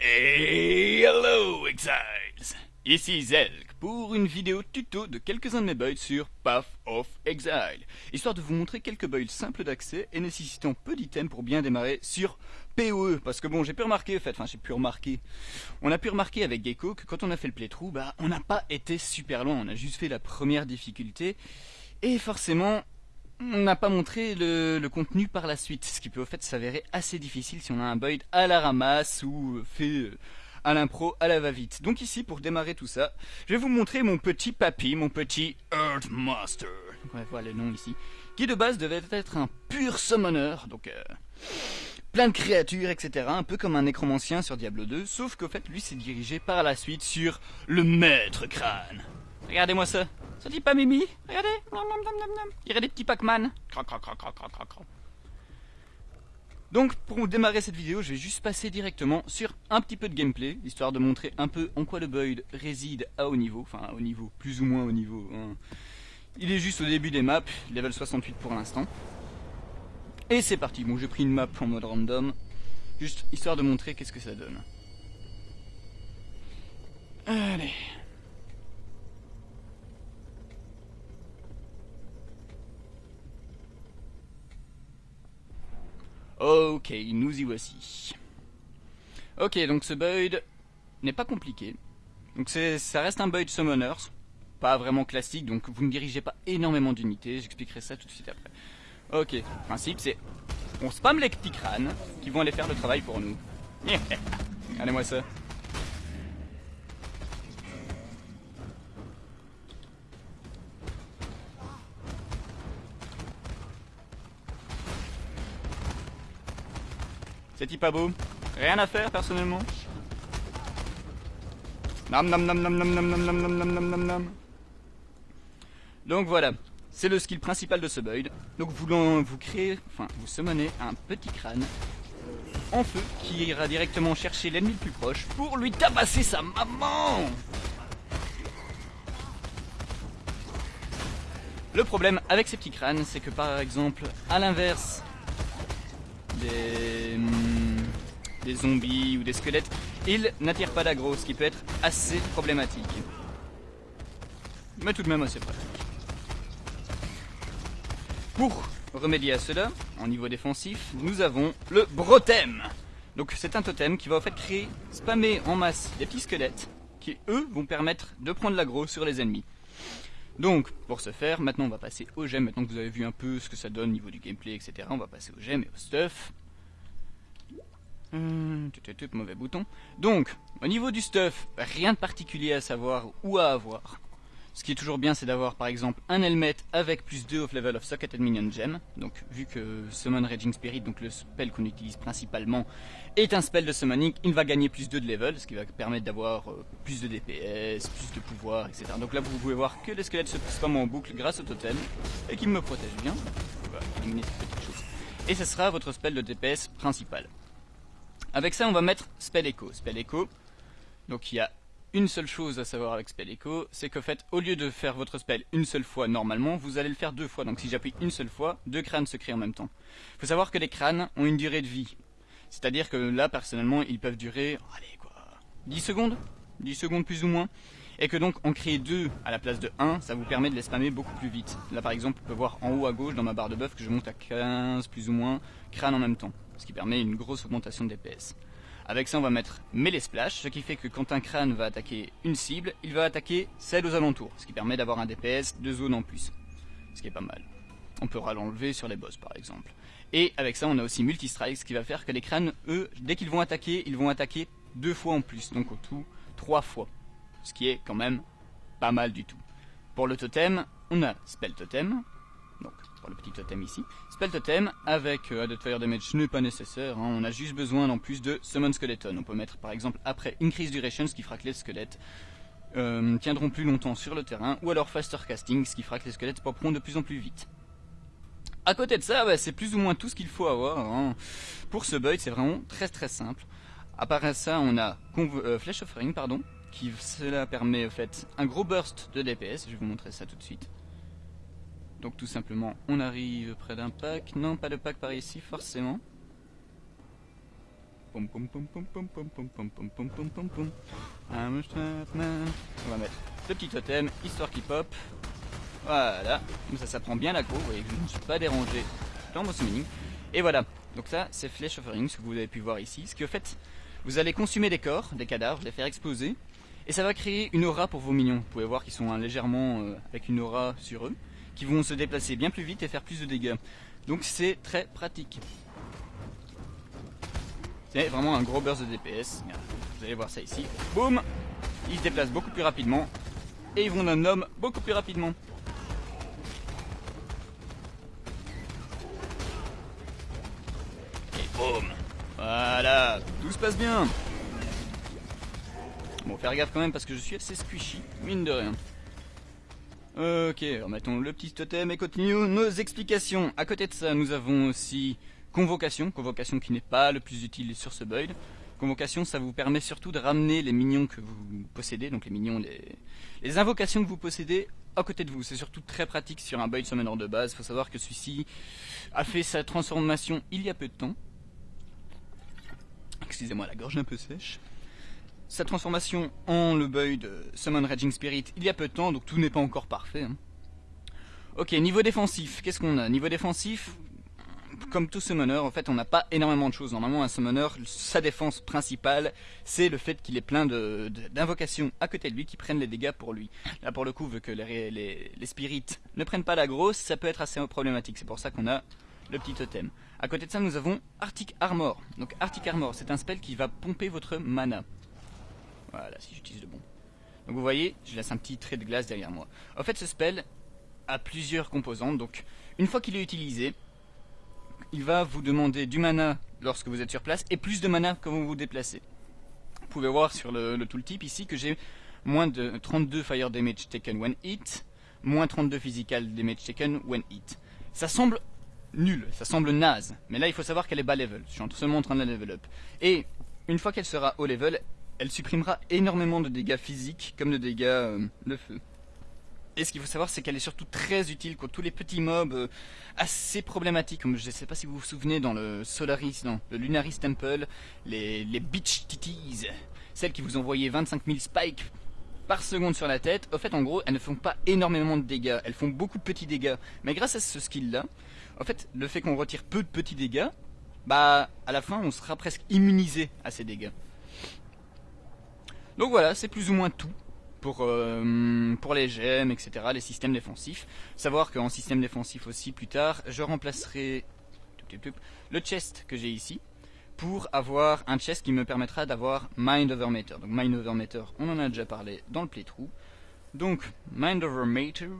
Hello Exiles. Ici Zelk pour une vidéo tuto de quelques-uns de mes builds sur Path of Exile, histoire de vous montrer quelques builds simples d'accès et nécessitant peu d'items pour bien démarrer sur PoE, parce que bon j'ai pu remarquer, en fait, enfin j'ai pu remarquer, on a pu remarquer avec Gecko que quand on a fait le playthrough, bah on n'a pas été super loin, on a juste fait la première difficulté, et forcément on n'a pas montré le, contenu par la suite, ce qui peut au fait s'avérer assez difficile si on a un build à la ramasse ou fait euh, à l'impro, à la va-vite. Donc ici, pour démarrer tout ça, je vais vous montrer mon petit papy, mon petit Earth Master. On va voir le nom ici. Qui de base devait être un pur summoner, donc euh, plein de créatures, etc. Un peu comme un nécromancien sur Diablo 2, sauf qu'au fait, lui s'est dirigé par la suite sur le maître crâne. Regardez-moi ça. Ça dit pas Mimi? Regardez. Il y aurait des petits Pac-Man. Donc pour démarrer cette vidéo, je vais juste passer directement sur un petit peu de gameplay, histoire de montrer un peu en quoi le Boyd réside à haut niveau, enfin au niveau, plus ou moins au niveau. Hein. Il est juste au début des maps, level 68 pour l'instant. Et c'est parti, bon j'ai pris une map en mode random, juste histoire de montrer qu'est-ce que ça donne. Allez, Ok, nous y voici. Ok, donc ce build n'est pas compliqué. Donc ça reste un build summoners, pas vraiment classique, donc vous ne dirigez pas énormément d'unités, j'expliquerai ça tout de suite après. Ok, principe c'est, on spam les petits crânes qui vont aller faire le travail pour nous. Regardez-moi ça. C'est pas beau. Rien à faire personnellement. Nam nam nam nam nam nam nam nam nam nam nam Donc voilà, c'est le skill principal de ce build. Donc vous, vous créez, enfin vous summonez un petit crâne en feu qui ira directement chercher l'ennemi le plus proche pour lui tabasser sa maman Le problème avec ces petits crânes, c'est que par exemple, à l'inverse des, hmm, des zombies ou des squelettes, ils n'attirent pas d'aggro, ce qui peut être assez problématique. Mais tout de même assez pratique. Pour remédier à cela, en niveau défensif, nous avons le Brotem. Donc c'est un totem qui va en fait créer, spammer en masse des petits squelettes qui eux vont permettre de prendre l'aggro sur les ennemis. Donc, pour ce faire, maintenant on va passer au gemme. Maintenant que vous avez vu un peu ce que ça donne au niveau du gameplay, etc. On va passer au gemme et au stuff. Hum, mauvais bouton. Donc, au niveau du stuff, rien de particulier à savoir ou à avoir. Ce qui est toujours bien, c'est d'avoir par exemple un helmet avec plus 2 of level of socket and minion gem. Donc, vu que Summon Raging Spirit, donc le spell qu'on utilise principalement, est un spell de summoning, il va gagner plus 2 de level, ce qui va permettre d'avoir euh, plus de DPS, plus de pouvoir, etc. Donc là, vous pouvez voir que les squelettes se spamment en boucle grâce au totem et qui me protège bien. Et ce sera votre spell de DPS principal. Avec ça, on va mettre spell echo. Spell echo. Donc il y a une seule chose à savoir avec Spell Echo, c'est qu'en fait, au lieu de faire votre spell une seule fois normalement, vous allez le faire deux fois. Donc si j'appuie une seule fois, deux crânes se créent en même temps. Il faut savoir que les crânes ont une durée de vie. C'est-à-dire que là, personnellement, ils peuvent durer, allez quoi, 10 secondes? 10 secondes plus ou moins. Et que donc, en créer deux à la place de 1, ça vous permet de les spammer beaucoup plus vite. Là, par exemple, on peut voir en haut à gauche, dans ma barre de buff, que je monte à 15 plus ou moins crânes en même temps. Ce qui permet une grosse augmentation de. Avec ça, on va mettre Melee Splash, ce qui fait que quand un crâne va attaquer une cible, il va attaquer celle aux alentours, ce qui permet d'avoir un DPS de zone en plus, ce qui est pas mal. On pourra l'enlever sur les boss par exemple. Et avec ça, on a aussi Multi-Strike, ce qui va faire que les crânes, eux, dès qu'ils vont attaquer, ils vont attaquer deux fois en plus, donc au tout, trois fois. Ce qui est quand même pas mal du tout. Pour le totem, on a Spell Totem, donc pour le petit totem ici. Spell totem avec euh, Added Fire Damage n'est pas nécessaire, hein. on a juste besoin en plus de Summon Skeleton. On peut mettre par exemple après Increase Duration, ce qui fera que les squelettes euh, tiendront plus longtemps sur le terrain, ou alors Faster Casting, ce qui fera que les squelettes popperont de plus en plus vite. À côté de ça, bah, c'est plus ou moins tout ce qu'il faut avoir. Hein. Pour ce build, c'est vraiment très très simple. À part ça, on a euh, Flash Offering, pardon, qui cela permet en fait un gros burst de DPS. Je vais vous montrer ça tout de suite. Donc tout simplement, on arrive près d'un pack. Non, pas de pack par ici, forcément. On va mettre le petit totem, histoire qu'il pop. Voilà, ça, ça prend bien la cour. Vous voyez que je ne suis pas dérangé dans mon summoning. Et voilà, donc ça, c'est Flesh Offering, ce que vous avez pu voir ici. Ce qui, au fait, vous allez consumer des corps, des cadavres, les faire exploser. Et ça va créer une aura pour vos minions. Vous pouvez voir qu'ils sont hein, légèrement euh, avec une aura sur eux, qui vont se déplacer bien plus vite et faire plus de dégâts. Donc c'est très pratique. C'est vraiment un gros burst de DPS. Vous allez voir ça ici. Boum Ils se déplacent beaucoup plus rapidement. Et ils vont d'un homme beaucoup plus rapidement. Et boum Voilà Tout se passe bien Bon, faire gaffe quand même parce que je suis assez squishy, mine de rien. Ok, remettons le petit totem et continuons nos explications. À côté de ça, nous avons aussi Convocation, convocation qui n'est pas le plus utile sur ce build. Convocation, ça vous permet surtout de ramener les minions que vous possédez, donc les minions, les, invocations que vous possédez à côté de vous. C'est surtout très pratique sur un build summoner de base. Il faut savoir que celui-ci a fait sa transformation il y a peu de temps. Excusez-moi, la gorge un peu sèche. Sa transformation en le build Summon Raging Spirit il y a peu de temps, donc tout n'est pas encore parfait. Hein. Ok, niveau défensif, qu'est-ce qu'on a? Niveau défensif, comme tout summoner, en fait, on n'a pas énormément de choses. Normalement, un summoner, sa défense principale, c'est le fait qu'il ait plein d'invocations à côté de lui qui prennent les dégâts pour lui. Là, pour le coup, vu que les, les, spirites ne prennent pas la grosse, ça peut être assez problématique. C'est pour ça qu'on a le petit totem. À côté de ça, nous avons Arctic Armor. Donc, Arctic Armor, c'est un spell qui va pomper votre mana. Voilà, si j'utilise le bon. Donc, vous voyez, je laisse un petit trait de glace derrière moi. En fait, ce spell a plusieurs composantes. Donc, une fois qu'il est utilisé, il va vous demander du mana lorsque vous êtes sur place et plus de mana quand vous vous déplacez. Vous pouvez voir sur le, tooltip ici que j'ai moins de 32 fire damage taken when hit, moins 32 physical damage taken when hit. Ça semble nul, ça semble naze, mais là il faut savoir qu'elle est bas level, je suis seulement en train de la level up. Et une fois qu'elle sera haut level, elle supprimera énormément de dégâts physiques comme de dégâts euh, de feu. Et ce qu'il faut savoir, c'est qu'elle est surtout très utile contre tous les petits mobs euh, assez problématiques, comme je ne sais pas si vous vous souvenez dans le Solaris, non, le Lunaris Temple, les, les Beach Titties, celles qui vous envoyaient 25 000 spikes par seconde sur la tête. Au fait, en gros, elles ne font pas énormément de dégâts, elles font beaucoup de petits dégâts. Mais grâce à ce skill-là, en fait, le fait qu'on retire peu de petits dégâts, bah, à la fin, on sera presque immunisé à ces dégâts. Donc voilà, c'est plus ou moins tout pour, euh, les gemmes, etc., les systèmes défensifs. Savoir qu'en système défensif aussi, plus tard, je remplacerai le chest que j'ai ici pour avoir un chest qui me permettra d'avoir Mind Over Matter. Donc Mind Over Matter, on en a déjà parlé dans le playthrough. Donc Mind Over Matter,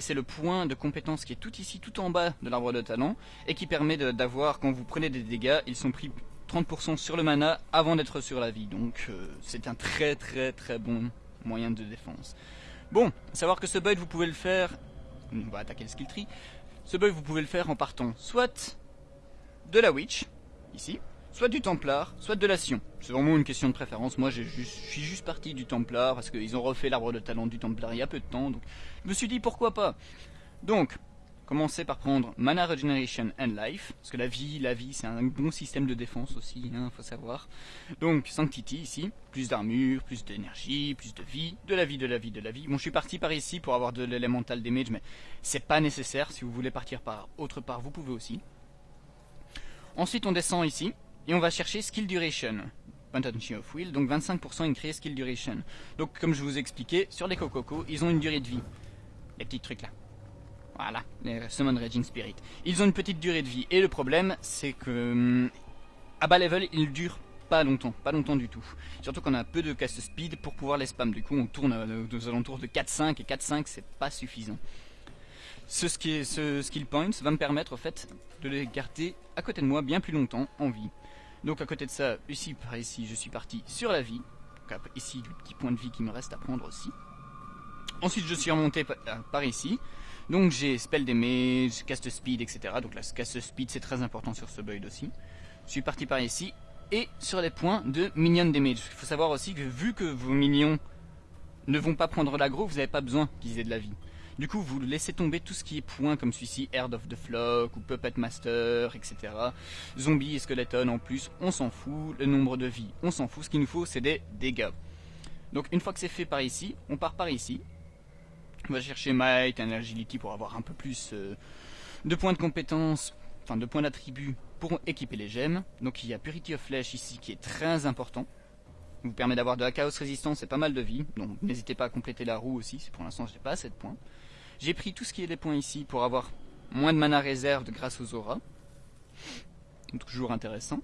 c'est le point de compétence qui est tout ici, tout en bas de l'arbre de talent, et qui permet d'avoir, quand vous prenez des dégâts, ils sont pris 30% sur le mana avant d'être sur la vie. Donc euh, c'est un très très très bon moyen de défense. Bon, savoir que ce build vous pouvez le faire... On va attaquer le skill tree. Ce build vous pouvez le faire en partant soit de la Witch, ici, soit du Templar, soit de la Sion. C'est vraiment une question de préférence. Moi, je suis juste parti du Templar parce qu'ils ont refait l'arbre de talent du Templar il y a peu de temps. Donc, je me suis dit pourquoi pas. Donc, Commencez par prendre Mana Regeneration and Life, parce que la vie, la vie, c'est un bon système de défense aussi, il hein, faut savoir. Donc Sanctity ici, plus d'armure, plus d'énergie, plus de vie, de la vie, de la vie, de la vie. Bon, je suis parti par ici pour avoir de l'élémental damage, mais c'est pas nécessaire. Si vous voulez partir par autre part, vous pouvez aussi. Ensuite, on descend ici, et on va chercher Skill Duration. Donc 25% increase Skill Duration. Donc, comme je vous expliquais, sur les Cococo, ils ont une durée de vie. Les petits trucs là. Voilà, les Summon Raging Spirit. Ils ont une petite durée de vie. Et le problème, c'est que hum, à bas level, ils durent pas longtemps, pas longtemps du tout. Surtout qu'on a peu de cast speed pour pouvoir les spam. Du coup, on tourne aux alentours de 4-5 et 4-5, c'est pas suffisant. Ce, skill point va me permettre, en fait, de les garder à côté de moi bien plus longtemps en vie. Donc à côté de ça, ici par ici, je suis parti sur la vie. Donc, ici, le petit point de vie qui me reste à prendre aussi. Ensuite, je suis remonté par ici. Donc j'ai spell damage, cast speed, etc. Donc la cast speed c'est très important sur ce build aussi. Je suis parti par ici. Et sur les points de minion damage. Il faut savoir aussi que vu que vos minions ne vont pas prendre l'aggro, vous n'avez pas besoin qu'ils aient de la vie. Du coup, vous laissez tomber tout ce qui est points comme celui-ci, Herd of the Flock ou Puppet Master, etc. Zombies et skeletons en plus, on s'en fout. Le nombre de vies, on s'en fout. Ce qu'il nous faut, c'est des dégâts. Donc une fois que c'est fait par ici, on part par ici. On va chercher Might et Agility pour avoir un peu plus euh, de points de compétence, enfin de points d'attribut pour équiper les gemmes. Donc il y a Purity of Flesh ici qui est très important. Il vous permet d'avoir de la chaos résistance et pas mal de vie. Donc n'hésitez pas à compléter la roue aussi, pour l'instant je n'ai pas assez de points. J'ai pris tout ce qui est les points ici pour avoir moins de mana réserve grâce aux auras. toujours intéressant.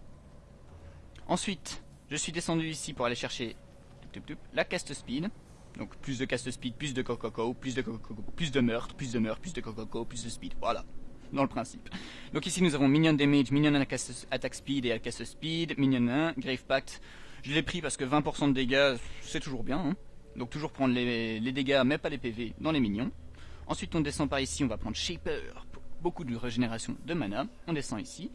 Ensuite, je suis descendu ici pour aller chercher la cast speed. Donc plus de cast speed, plus de coco, plus de coco, plus de meurtre, plus de meurtre, plus de coco, plus de speed. Voilà, dans le principe. Donc ici nous avons minion damage, minion attack speed et cast speed, minion 1, grave pact. Je l'ai pris parce que 20% de dégâts, c'est toujours bien. Hein. Donc toujours prendre les, les, dégâts, mais pas les PV, dans les minions. Ensuite on descend par ici, on va prendre Shaper, beaucoup de régénération de mana. On descend ici,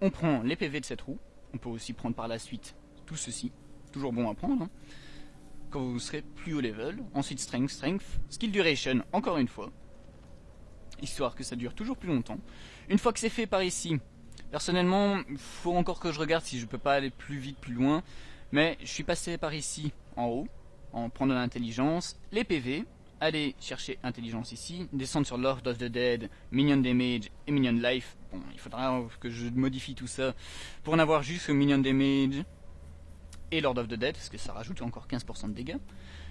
on prend les PV de cette roue. On peut aussi prendre par la suite tout ceci. Toujours bon à prendre. Hein quand vous serez plus haut level. Ensuite strength, strength, skill duration, encore une fois. Histoire que ça dure toujours plus longtemps. Une fois que c'est fait par ici, personnellement, faut encore que je regarde si je peux pas aller plus vite, plus loin. Mais je suis passé par ici, en haut, en prenant l'intelligence, les PV, aller chercher intelligence ici, descendre sur Lord of the Dead, Minion Damage et Minion Life. Bon, il faudra que je modifie tout ça pour en avoir juste Minion Damage, et Lord of the Dead, parce que ça rajoute encore 15% de dégâts.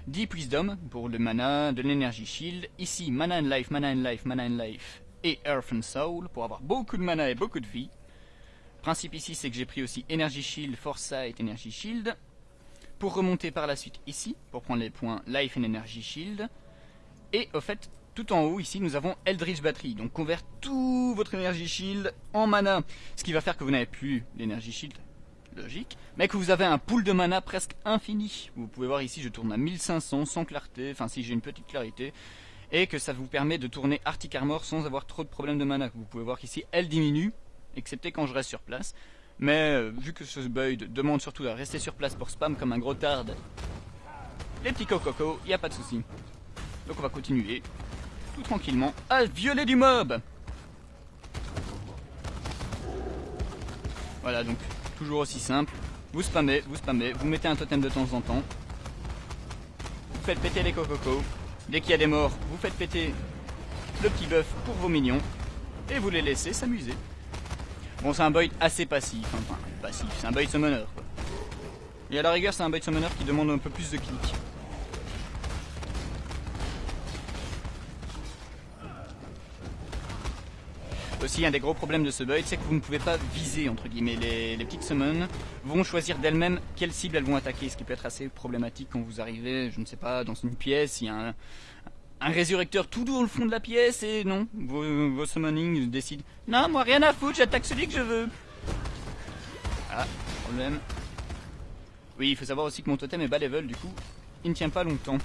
Deep Wisdom pour le mana, de l'énergie shield. Ici, Mana and Life, Mana and Life, Mana and Life et Earth and Soul pour avoir beaucoup de mana et beaucoup de vie. principe ici, c'est que j'ai pris aussi Energy Shield, Foresight, Energy Shield. Pour remonter par la suite ici, pour prendre les points Life and Energy Shield. Et au fait, tout en haut ici, nous avons Eldritch Battery. Donc convert tout votre Energy Shield en mana. Ce qui va faire que vous n'avez plus l'Energy Shield, logique, mais que vous avez un pool de mana presque infini. Vous pouvez voir ici, je tourne à 1500 sans clarté, enfin si j'ai une petite clarité, et que ça vous permet de tourner Arctic Armor sans avoir trop de problèmes de mana. Vous pouvez voir qu'ici, elle diminue, excepté quand je reste sur place. Mais euh, vu que ce build demande surtout à rester sur place pour spam comme un gros tard, les petits coco, il n'y a pas de souci. Donc on va continuer, tout tranquillement, à violer du mob Voilà, donc toujours aussi simple. Vous spammez, vous spammez, vous mettez un totem de temps en temps. Vous faites péter les cococos. Dès qu'il y a des morts, vous faites péter le petit buff pour vos minions. Et vous les laissez s'amuser. Bon, c'est un build assez passif. Enfin, passif, c'est un build summoner. Et à la rigueur, c'est un build summoner qui demande un peu plus de clics. Aussi, un des gros problèmes de ce build, c'est que vous ne pouvez pas viser, entre guillemets. Les, petites summons vont choisir d'elles-mêmes quelle cible elles vont attaquer, ce qui peut être assez problématique quand vous arrivez, je ne sais pas, dans une pièce, il y a un, résurrecteur tout dans le fond de la pièce et non, vos, vos summonings décident « Non, moi rien à foutre, j'attaque celui que je veux !» Ah, problème. Oui, il faut savoir aussi que mon totem est bas level, du coup, il ne tient pas longtemps.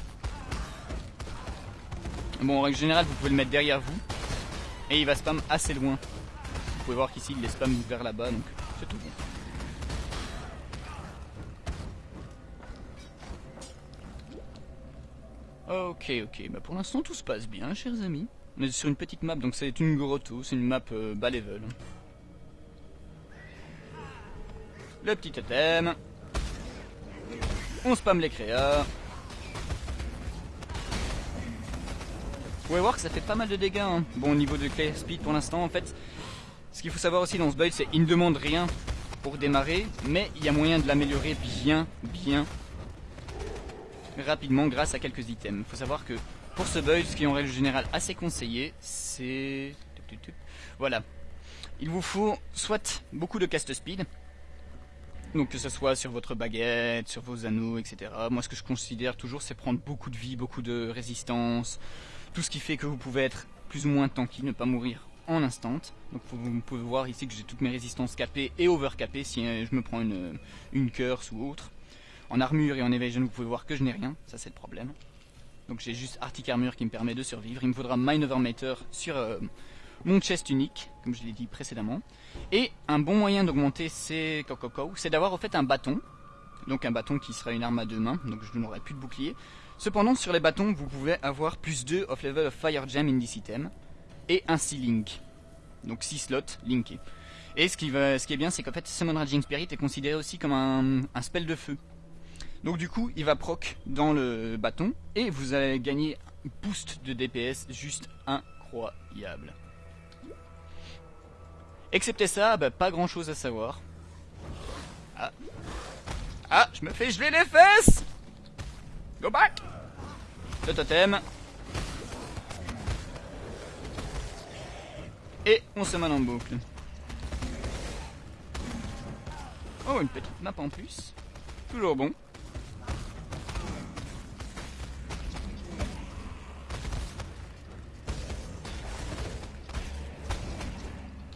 Bon, en règle générale, vous pouvez le mettre derrière vous, et il va spam assez loin. Vous pouvez voir qu'ici il les spam vers là-bas, donc c'est tout bon. Ok, ok, bah pour l'instant tout se passe bien, chers amis. On est sur une petite map, donc c'est une grotto, c'est une map euh, bas level. Le petit totem. On spam les créas. Pouvez voir que ça fait pas mal de dégâts. Hein. Bon, au niveau de clé speed pour l'instant, en fait, ce qu'il faut savoir aussi dans ce build, c'est qu'il ne demande rien pour démarrer, mais il y a moyen de l'améliorer bien, bien rapidement grâce à quelques items. Il faut savoir que pour ce build, ce qui est en règle générale assez conseillé, c'est... Voilà. Il vous faut soit beaucoup de cast speed, donc que ce soit sur votre baguette, sur vos anneaux, etc. Moi ce que je considère toujours c'est prendre beaucoup de vie, beaucoup de résistance, tout ce qui fait que vous pouvez être plus ou moins tanky, ne pas mourir en instant. Donc vous pouvez voir ici que j'ai toutes mes résistances capées et overcapées si euh, je me prends une, une curse ou autre. En armure et en evasion, vous pouvez voir que je n'ai rien, ça c'est le problème. Donc j'ai juste Arctic Armure qui me permet de survivre. Il me faudra Mind Over Matter sur euh, mon chest unique, comme je l'ai dit précédemment. Et un bon moyen d'augmenter ces coco c'est d'avoir en fait un bâton. Donc un bâton qui sera une arme à deux mains, donc je n'aurai plus de bouclier Cependant, sur les bâtons, vous pouvez avoir plus 2 of level of Fire Gem in this item et un 6 link. Donc 6 slots linkés. Et ce qui, va, est bien, c'est qu'en fait, Summon Raging Spirit est considéré aussi comme un, un spell de feu. Donc du coup, il va proc dans le bâton et vous allez gagner un boost de DPS juste incroyable. Excepté ça, bah, pas grand chose à savoir. Ah. Ah, je me fais geler les fesses Go back Le totem. Et on se mène en boucle. Oh, une petite map en plus. Toujours bon.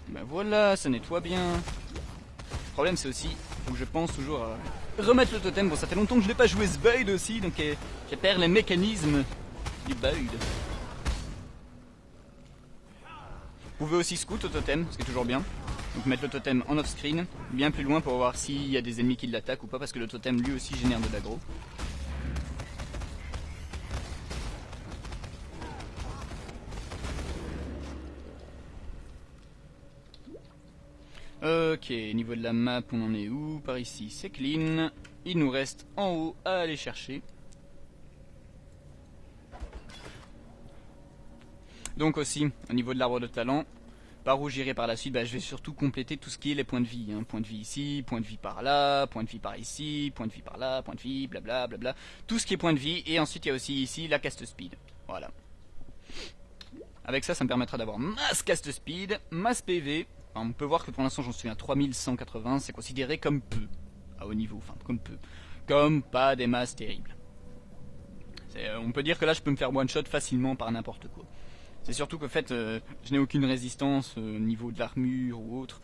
Ben voilà, ça nettoie bien. Le problème c'est aussi, que je pense toujours à remettre le totem. Bon, ça fait longtemps que je n'ai pas joué ce build aussi, donc euh, j'ai perdu les mécanismes du build. Vous pouvez aussi scout au totem, ce qui est toujours bien. Donc mettre le totem en off-screen, bien plus loin pour voir s'il y a des ennemis qui l'attaquent ou pas, parce que le totem lui aussi génère de l'aggro. Ok, niveau de la map, on en est où Par ici, c'est clean. Il nous reste en haut à aller chercher. Donc aussi, au niveau de l'arbre de talent, par où j'irai par la suite, bah, je vais surtout compléter tout ce qui est les points de vie. Hein. Point de vie ici, point de vie par là, point de vie par ici, point de vie par là, point de vie, blabla, blabla. Tout ce qui est point de vie. Et ensuite, il y a aussi ici la cast speed. Voilà. Avec ça, ça me permettra d'avoir masse cast speed, masse PV, on peut voir que pour l'instant j'en suis à 3180, c'est considéré comme peu, à haut niveau, enfin comme peu, comme pas des masses terribles. Euh, on peut dire que là je peux me faire one shot facilement par n'importe quoi. C'est surtout qu'en fait euh, je n'ai aucune résistance euh, au niveau de l'armure ou autre,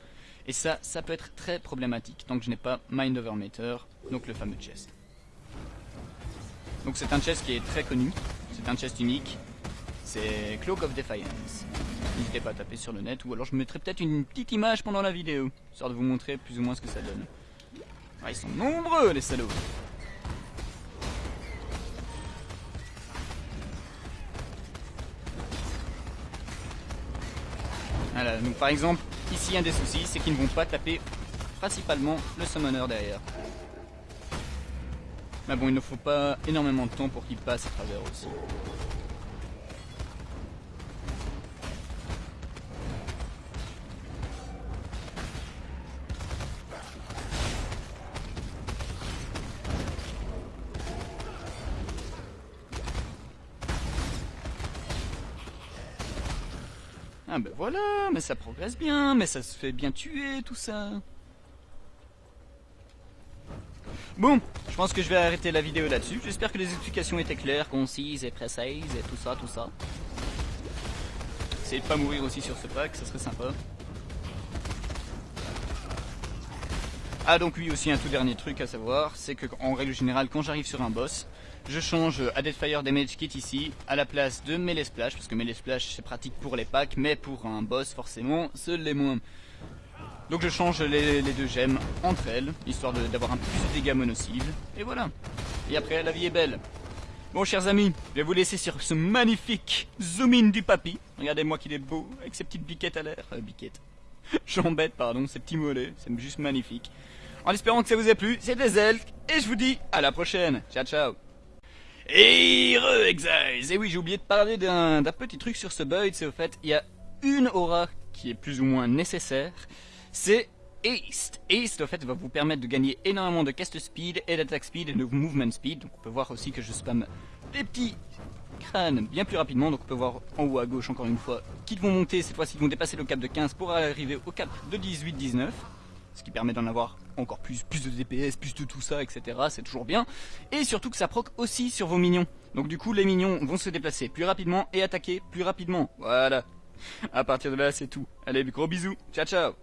et ça, ça peut être très problématique tant que je n'ai pas Mind Over Matter, donc le fameux chest. Donc c'est un chest qui est très connu, c'est un chest unique, c'est Cloak of Defiance. N'hésitez pas à taper sur le net, ou alors je mettrai peut-être une petite image pendant la vidéo, histoire de vous montrer plus ou moins ce que ça donne. Ah, ils sont nombreux les salauds Voilà, donc par exemple, ici un des soucis, c'est qu'ils ne vont pas taper principalement le summoner derrière. Mais bon, il ne faut pas énormément de temps pour qu'il passe à travers aussi. Ben voilà, mais ça progresse bien, mais ça se fait bien tuer, tout ça. Bon, je pense que je vais arrêter la vidéo là-dessus. J'espère que les explications étaient claires, concises et précises et tout ça, tout ça. Essayez de pas mourir aussi sur ce pack, ça serait sympa. Ah donc oui aussi un tout dernier truc à savoir, c'est que en règle générale quand j'arrive sur un boss, je change à Deadfire Damage Kit ici, à la place de Melee Splash, parce que Melee Splash c'est pratique pour les packs, mais pour un boss forcément, ce l'est moins. Donc je change les, deux gemmes entre elles, histoire d'avoir un plus de dégâts mono-cible, et voilà. Et après la vie est belle. Bon chers amis, je vais vous laisser sur ce magnifique zoom in du papy. Regardez-moi qu'il est beau, avec ses petites biquettes à l'air. Euh, biquettes. J'embête, pardon, ces petits mollets, c'est juste magnifique. En espérant que ça vous a plu, c'était Zelk, et je vous dis à la prochaine. Ciao ciao et re Et oui, j'ai oublié de parler d'un petit truc sur ce build, c'est au fait, il y a une aura qui est plus ou moins nécessaire, c'est Haste. Haste, au fait, va vous permettre de gagner énormément de cast speed et d'attack speed et de movement speed. Donc on peut voir aussi que je spam des petits crânes bien plus rapidement. Donc on peut voir en haut à gauche encore une fois qu'ils vont monter, cette fois-ci ils vont dépasser le cap de 15 pour arriver au cap de 18-19 ce qui permet d'en avoir encore plus, plus de DPS, plus de tout ça, etc. C'est toujours bien. Et surtout que ça proc aussi sur vos minions. Donc du coup, les minions vont se déplacer plus rapidement et attaquer plus rapidement. Voilà. À partir de là, c'est tout. Allez, gros bisous. Ciao, ciao.